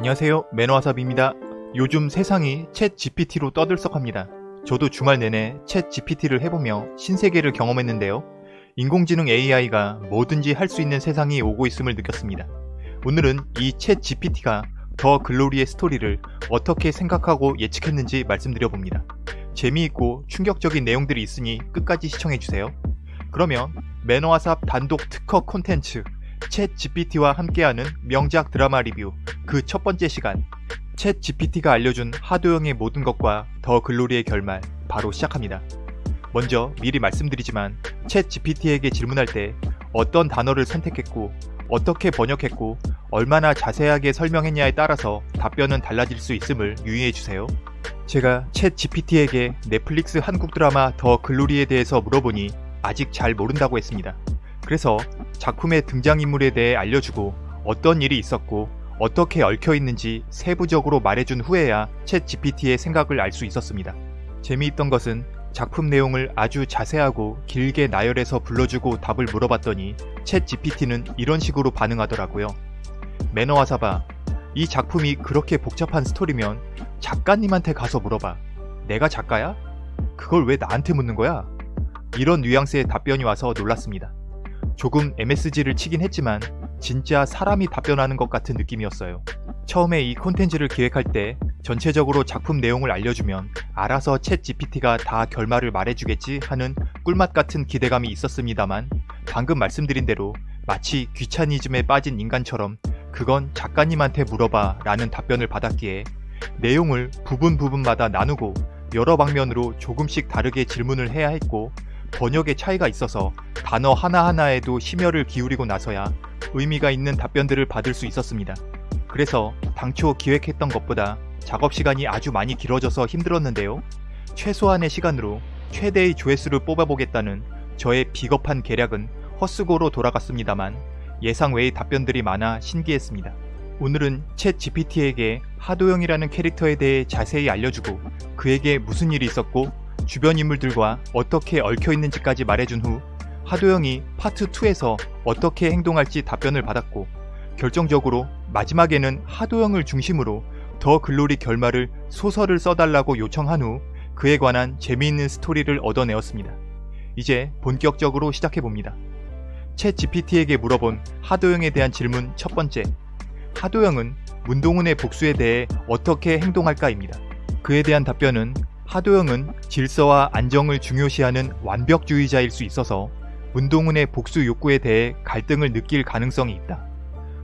안녕하세요 매너와삽입니다. 요즘 세상이 챗 GPT로 떠들썩합니다. 저도 주말 내내 챗 GPT를 해보며 신세계를 경험했는데요. 인공지능 AI가 뭐든지 할 수 있는 세상이 오고 있음을 느꼈습니다. 오늘은 이 챗 GPT가 더 글로리의 스토리를 어떻게 생각하고 예측했는지 말씀드려봅니다. 재미있고 충격적인 내용들이 있으니 끝까지 시청해주세요. 그러면 매너와삽 단독 특허 콘텐츠 챗 GPT와 함께하는 명작 드라마 리뷰 그 첫 번째 시간 챗 GPT가 알려준 하도영의 모든 것과 더 글로리의 결말 바로 시작합니다. 먼저 미리 말씀드리지만 챗 GPT에게 질문할 때 어떤 단어를 선택했고 어떻게 번역했고 얼마나 자세하게 설명했냐에 따라서 답변은 달라질 수 있음을 유의해주세요. 제가 챗 GPT에게 넷플릭스 한국 드라마 더 글로리에 대해서 물어보니 아직 잘 모른다고 했습니다. 그래서 작품의 등장인물에 대해 알려주고 어떤 일이 있었고 어떻게 얽혀있는지 세부적으로 말해준 후에야 챗 GPT의 생각을 알 수 있었습니다. 재미있던 것은 작품 내용을 아주 자세하고 길게 나열해서 불러주고 답을 물어봤더니 챗 GPT는 이런 식으로 반응하더라고요. 매너와 사바, 이 작품이 그렇게 복잡한 스토리면 작가님한테 가서 물어봐. 내가 작가야? 그걸 왜 나한테 묻는 거야? 이런 뉘앙스의 답변이 와서 놀랐습니다. 조금 MSG를 치긴 했지만 진짜 사람이 답변하는 것 같은 느낌이었어요. 처음에 이 콘텐츠를 기획할 때 전체적으로 작품 내용을 알려주면 알아서 챗 GPT가 다 결말을 말해주겠지 하는 꿀맛 같은 기대감이 있었습니다만 방금 말씀드린 대로 마치 귀차니즘에 빠진 인간처럼 그건 작가님한테 물어봐 라는 답변을 받았기에 내용을 부분 부분마다 나누고 여러 방면으로 조금씩 다르게 질문을 해야 했고 번역의 차이가 있어서 단어 하나하나에도 심혈을 기울이고 나서야 의미가 있는 답변들을 받을 수 있었습니다. 그래서 당초 기획했던 것보다 작업 시간이 아주 많이 길어져서 힘들었는데요. 최소한의 시간으로 최대의 조회수를 뽑아보겠다는 저의 비겁한 계략은 헛수고로 돌아갔습니다만 예상 외의 답변들이 많아 신기했습니다. 오늘은 챗 GPT에게 하도영이라는 캐릭터에 대해 자세히 알려주고 그에게 무슨 일이 있었고 주변 인물들과 어떻게 얽혀있는지까지 말해준 후 하도영이 파트 2에서 어떻게 행동할지 답변을 받았고 결정적으로 마지막에는 하도영을 중심으로 더 글로리 결말을 소설을 써달라고 요청한 후 그에 관한 재미있는 스토리를 얻어내었습니다. 이제 본격적으로 시작해봅니다. 챗 GPT에게 물어본 하도영에 대한 질문 첫 번째 하도영은 문동훈의 복수에 대해 어떻게 행동할까입니다. 그에 대한 답변은 하도영은 질서와 안정을 중요시하는 완벽주의자일 수 있어서 문동훈의 복수 욕구에 대해 갈등을 느낄 가능성이 있다.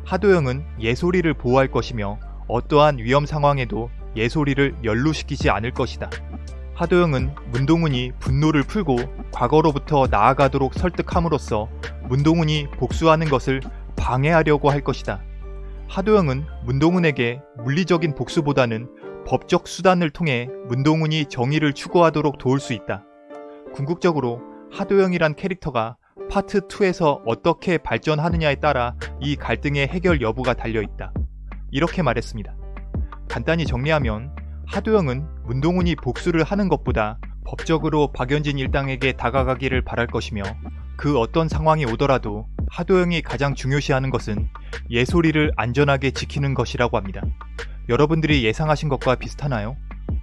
하도영은 예솔이를 보호할 것이며 어떠한 위험 상황에도 예솔이를 연루시키지 않을 것이다. 하도영은 문동훈이 분노를 풀고 과거로부터 나아가도록 설득함으로써 문동훈이 복수하는 것을 방해하려고 할 것이다. 하도영은 문동훈에게 물리적인 복수보다는 법적 수단을 통해 문동훈이 정의를 추구하도록 도울 수 있다. 궁극적으로 하도영이란 캐릭터가 파트 2에서 어떻게 발전하느냐에 따라 이 갈등의 해결 여부가 달려있다. 이렇게 말했습니다. 간단히 정리하면 하도영은 문동훈이 복수를 하는 것보다 법적으로 박연진 일당에게 다가가기를 바랄 것이며 그 어떤 상황이 오더라도 하도영이 가장 중요시하는 것은 예솔이를 안전하게 지키는 것이라고 합니다. 여러분들이 예상하신 것과 비슷하나요?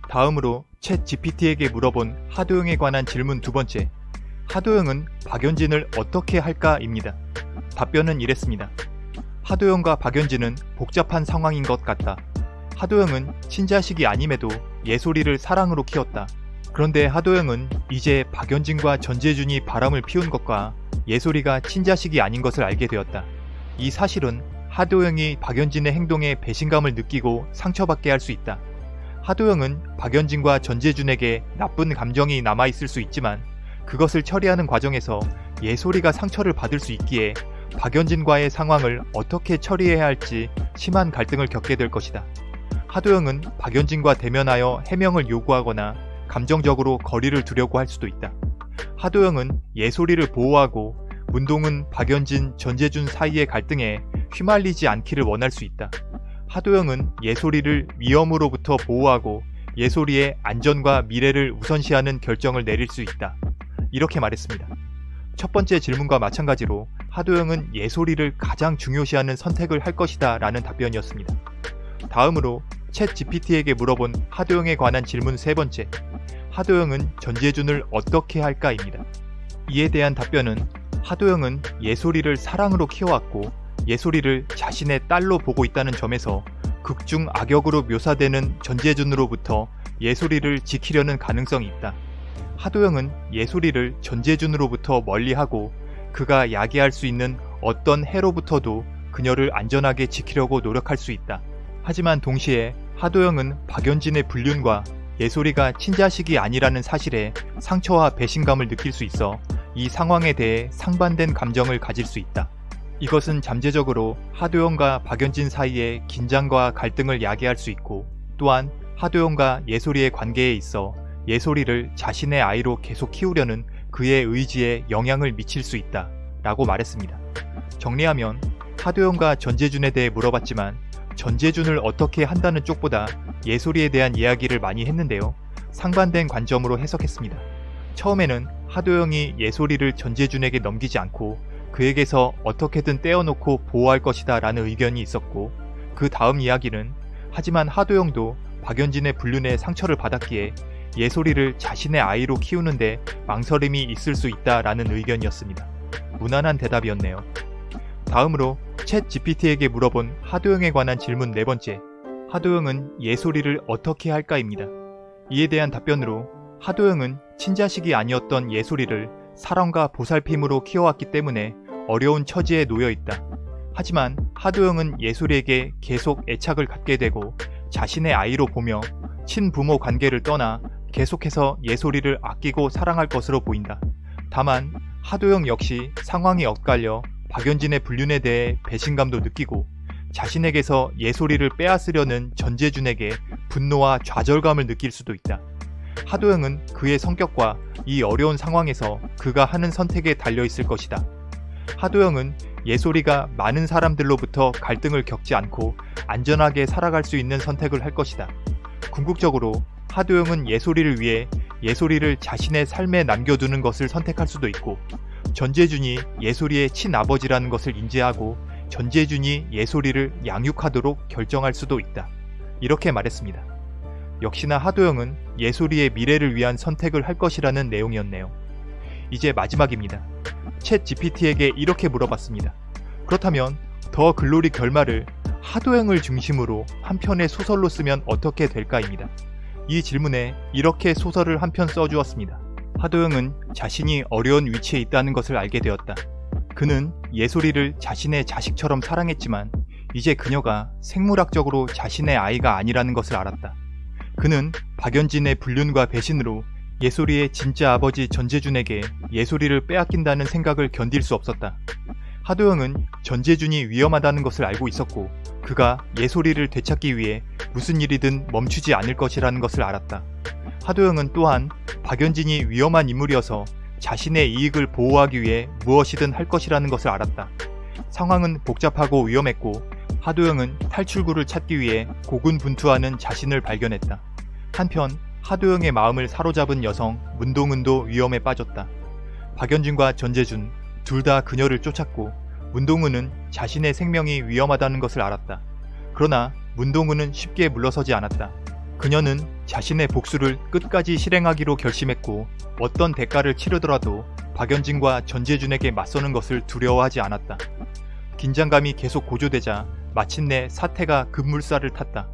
다음으로 챗 GPT에게 물어본 하도영에 관한 질문 두 번째 하도영은 박연진을 어떻게 할까?입니다. 답변은 이랬습니다. 하도영과 박연진은 복잡한 상황인 것 같다. 하도영은 친자식이 아님에도 예솔이를 사랑으로 키웠다. 그런데 하도영은 이제 박연진과 전재준이 바람을 피운 것과 예솔이가 친자식이 아닌 것을 알게 되었다. 이 사실은 하도영이 박연진의 행동에 배신감을 느끼고 상처받게 할 수 있다. 하도영은 박연진과 전재준에게 나쁜 감정이 남아있을 수 있지만 그것을 처리하는 과정에서 예솔이가 상처를 받을 수 있기에 박연진과의 상황을 어떻게 처리해야 할지 심한 갈등을 겪게 될 것이다. 하도영은 박연진과 대면하여 해명을 요구하거나 감정적으로 거리를 두려고 할 수도 있다. 하도영은 예솔이를 보호하고 문동은 박연진, 전재준 사이의 갈등에 휘말리지 않기를 원할 수 있다. 하도영은 예솔이를 위험으로부터 보호하고 예솔이의 안전과 미래를 우선시하는 결정을 내릴 수 있다. 이렇게 말했습니다. 첫 번째 질문과 마찬가지로 하도영은 예솔이를 가장 중요시하는 선택을 할 것이다 라는 답변이었습니다. 다음으로 챗 GPT에게 물어본 하도영에 관한 질문 세 번째. 하도영은 전재준을 어떻게 할까입니다. 이에 대한 답변은 하도영은 예솔이를 사랑으로 키워왔고 예솔이를 자신의 딸로 보고 있다는 점에서 극중 악역으로 묘사되는 전재준으로부터 예솔이를 지키려는 가능성이 있다. 하도영은 예솔이를 전재준으로부터 멀리하고 그가 야기할 수 있는 어떤 해로부터도 그녀를 안전하게 지키려고 노력할 수 있다. 하지만 동시에 하도영은 박연진의 불륜과 예솔이가 친자식이 아니라는 사실에 상처와 배신감을 느낄 수 있어 이 상황에 대해 상반된 감정을 가질 수 있다. 이것은 잠재적으로 하도영과 박연진 사이의 긴장과 갈등을 야기할 수 있고 또한 하도영과 예솔이의 관계에 있어 예솔이를 자신의 아이로 계속 키우려는 그의 의지에 영향을 미칠 수 있다 라고 말했습니다. 정리하면 하도영과 전재준에 대해 물어봤지만 전재준을 어떻게 한다는 쪽보다 예솔이에 대한 이야기를 많이 했는데요. 상반된 관점으로 해석했습니다. 처음에는 하도영이 예솔이를 전재준에게 넘기지 않고 그에게서 어떻게든 떼어놓고 보호할 것이다 라는 의견이 있었고 그 다음 이야기는 하지만 하도영도 박연진의 불륜에 상처를 받았기에 예솔이를 자신의 아이로 키우는데 망설임이 있을 수 있다 라는 의견이었습니다. 무난한 대답이었네요. 다음으로 챗 GPT에게 물어본 하도영에 관한 질문 네 번째. 하도영은 예솔이를 어떻게 할까입니다. 이에 대한 답변으로 하도영은 친자식이 아니었던 예솔이를 사랑과 보살핌으로 키워왔기 때문에 어려운 처지에 놓여 있다. 하지만 하도영은 예솔이에게 계속 애착을 갖게 되고 자신의 아이로 보며 친부모 관계를 떠나 계속해서 예솔이를 아끼고 사랑할 것으로 보인다. 다만 하도영 역시 상황이 엇갈려 박연진의 불륜에 대해 배신감도 느끼고 자신에게서 예솔이를 빼앗으려는 전재준에게 분노와 좌절감을 느낄 수도 있다. 하도영은 그의 성격과 이 어려운 상황에서 그가 하는 선택에 달려 있을 것이다. 하도영은 예솔이가 많은 사람들로부터 갈등을 겪지 않고 안전하게 살아갈 수 있는 선택을 할 것이다. 궁극적으로 하도영은 예솔이를 위해 예솔이를 자신의 삶에 남겨두는 것을 선택할 수도 있고 전재준이 예솔이의 친아버지라는 것을 인지하고 전재준이 예솔이를 양육하도록 결정할 수도 있다. 이렇게 말했습니다. 역시나 하도영은 예솔이의 미래를 위한 선택을 할 것이라는 내용이었네요. 이제 마지막입니다. 챗 GPT에게 이렇게 물어봤습니다. 그렇다면 더 글로리 결말을 하도영을 중심으로 한 편의 소설로 쓰면 어떻게 될까입니다. 이 질문에 이렇게 소설을 한 편 써주었습니다. 하도영은 자신이 어려운 위치에 있다는 것을 알게 되었다. 그는 예솔이를 자신의 자식처럼 사랑했지만 이제 그녀가 생물학적으로 자신의 아이가 아니라는 것을 알았다. 그는 박연진의 불륜과 배신으로 예솔이의 진짜 아버지 전재준에게 예솔이를 빼앗긴다는 생각을 견딜 수 없었다. 하도영은 전재준이 위험하다는 것을 알고 있었고 그가 예솔이를 되찾기 위해 무슨 일이든 멈추지 않을 것이라는 것을 알았다. 하도영은 또한 박연진이 위험한 인물이어서 자신의 이익을 보호하기 위해 무엇이든 할 것이라는 것을 알았다. 상황은 복잡하고 위험했고 하도영은 탈출구를 찾기 위해 고군분투하는 자신을 발견했다. 한편 하도영의 마음을 사로잡은 여성 문동은도 위험에 빠졌다. 박연진과 전재준 둘 다 그녀를 쫓았고 문동은은 자신의 생명이 위험하다는 것을 알았다. 그러나 문동은은 쉽게 물러서지 않았다. 그녀는 자신의 복수를 끝까지 실행하기로 결심했고 어떤 대가를 치르더라도 박연진과 전재준에게 맞서는 것을 두려워하지 않았다. 긴장감이 계속 고조되자 마침내 사태가 급물살을 탔다.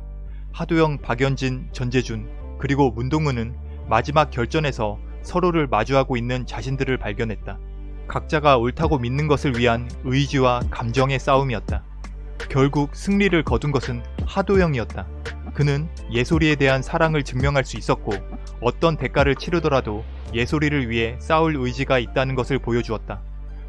하도영, 박연진, 전재준 그리고 문동은은 마지막 결전에서 서로를 마주하고 있는 자신들을 발견했다. 각자가 옳다고 믿는 것을 위한 의지와 감정의 싸움이었다. 결국 승리를 거둔 것은 하도영이었다. 그는 예솔이에 대한 사랑을 증명할 수 있었고 어떤 대가를 치르더라도 예솔이를 위해 싸울 의지가 있다는 것을 보여주었다.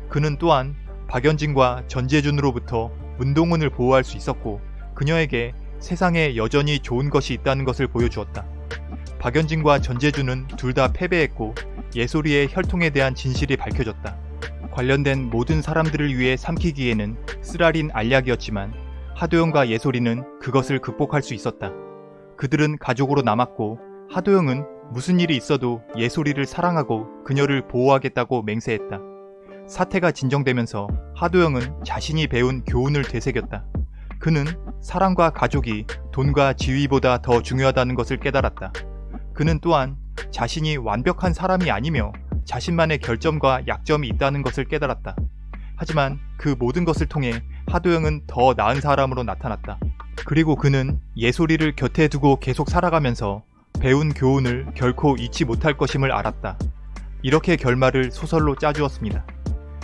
그는 또한 박연진과 전재준으로부터 문동은을 보호할 수 있었고 그녀에게 세상에 여전히 좋은 것이 있다는 것을 보여주었다. 박연진과 전재준은 둘 다 패배했고 예솔이의 혈통에 대한 진실이 밝혀졌다. 관련된 모든 사람들을 위해 삼키기에는 쓰라린 알약이었지만 하도영과 예솔이는 그것을 극복할 수 있었다. 그들은 가족으로 남았고 하도영은 무슨 일이 있어도 예솔이를 사랑하고 그녀를 보호하겠다고 맹세했다. 사태가 진정되면서 하도영은 자신이 배운 교훈을 되새겼다. 그는 사랑과 가족이 돈과 지위보다 더 중요하다는 것을 깨달았다. 그는 또한 자신이 완벽한 사람이 아니며 자신만의 결점과 약점이 있다는 것을 깨달았다. 하지만 그 모든 것을 통해 하도영은 더 나은 사람으로 나타났다. 그리고 그는 예솔이를 곁에 두고 계속 살아가면서 배운 교훈을 결코 잊지 못할 것임을 알았다. 이렇게 결말을 소설로 짜주었습니다.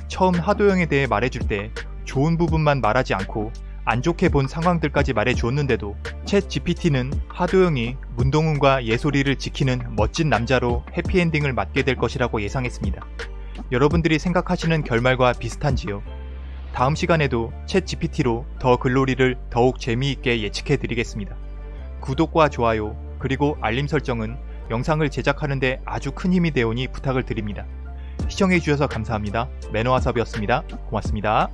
처음 하도영에 대해 말해줄 때 좋은 부분만 말하지 않고 안 좋게 본 상황들까지 말해주었는데도 챗 GPT는 하도영이 문동훈과 예솔이를 지키는 멋진 남자로 해피엔딩을 맞게 될 것이라고 예상했습니다. 여러분들이 생각하시는 결말과 비슷한지요? 다음 시간에도 챗 GPT로 더 글로리를 더욱 재미있게 예측해 드리겠습니다. 구독과 좋아요 그리고 알림 설정은 영상을 제작하는데 아주 큰 힘이 되오니 부탁을 드립니다. 시청해주셔서 감사합니다. 매너와섭이었습니다. 고맙습니다.